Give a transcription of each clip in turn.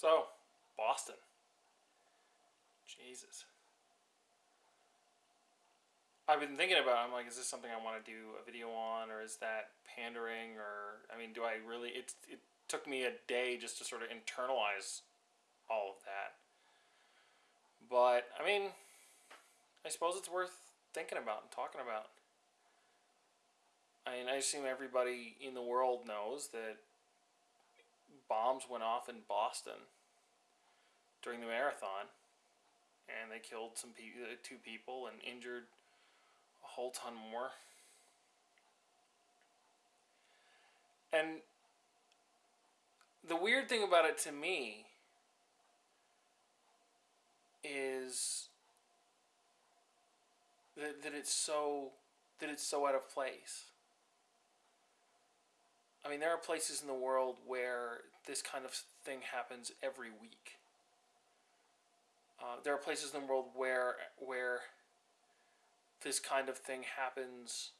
So, Boston. Jesus. I've been thinking about. it. I'm like, is this something I want to do a video on, or is that pandering, or I mean, do I really? It it took me a day just to sort of internalize all of that. But I mean, I suppose it's worth thinking about and talking about. I mean, I assume everybody in the world knows that bombs went off in Boston during the marathon, and they killed some pe- uh, two people and injured a whole ton more. And the weird thing about it to me is that, that it's so that it's so out of place. I mean, there are places in the world where this kind of thing happens every week. Uh, there are places in the world where where this kind of thing happens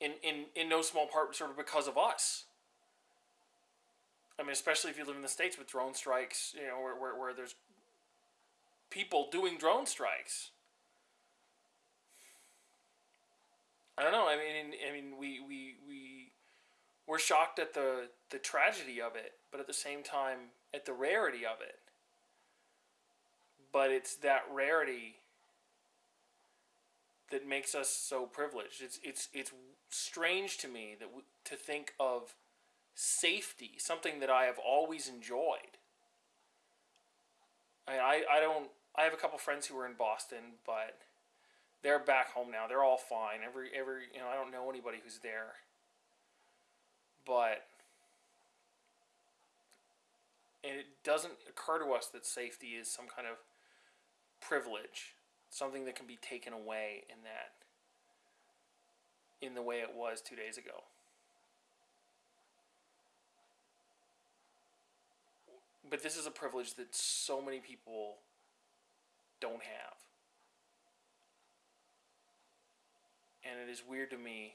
in, in, in no small part sort of because of us. I mean, especially if you live in the States with drone strikes, you know, where, where, where there's people doing drone strikes. I don't know. I mean, I mean, we, we, we, we're shocked at the, the tragedy of it, but at the same time, at the rarity of it. But it's that rarity that makes us so privileged. It's it's it's strange to me that to think of safety, something that I have always enjoyed. I I, I don't. I have a couple friends who are in Boston, but they're back home now. They're all fine. Every every you know I don't know anybody who's there, but. And it doesn't occur to us that safety is some kind of privilege something that can be taken away in that in the way it was two days ago. But this is a privilege that so many people don't have. And it is weird to me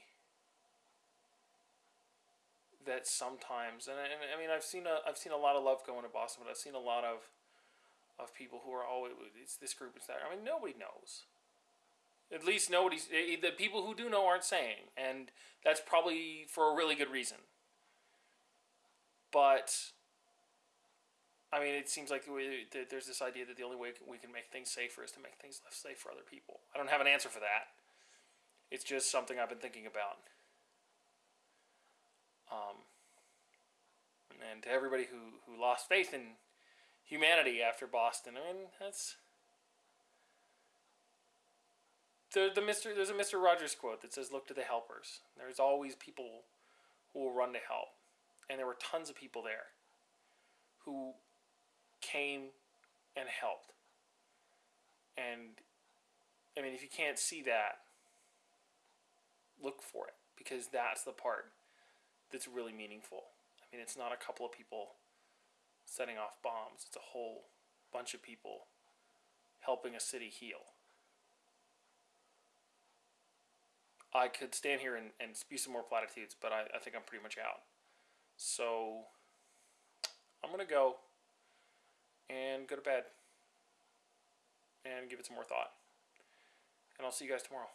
that sometimes, and I, I mean, I've seen a, I've seen a lot of love going to Boston, but I've seen a lot of of people who are always it's this group it's that. I mean, nobody knows. At least nobody's eh, the people who do know aren't saying, and that's probably for a really good reason. But I mean, it seems like there's this idea that the only way we can make things safer is to make things less safe for other people. I don't have an answer for that. It's just something I've been thinking about. Um, and to everybody who, who lost faith in humanity after Boston. I mean, that's the the Mister. There's a Mister Rogers quote that says, "Look to the helpers." There's always people who will run to help, and there were tons of people there who came and helped. And I mean, if you can't see that, look for it because that's the part that's really meaningful. I mean, it's not a couple of people setting off bombs. It's a whole bunch of people helping a city heal. I could stand here and, and spew some more platitudes, but I, I think I'm pretty much out. So I'm going to go and go to bed and give it some more thought. And I'll see you guys tomorrow.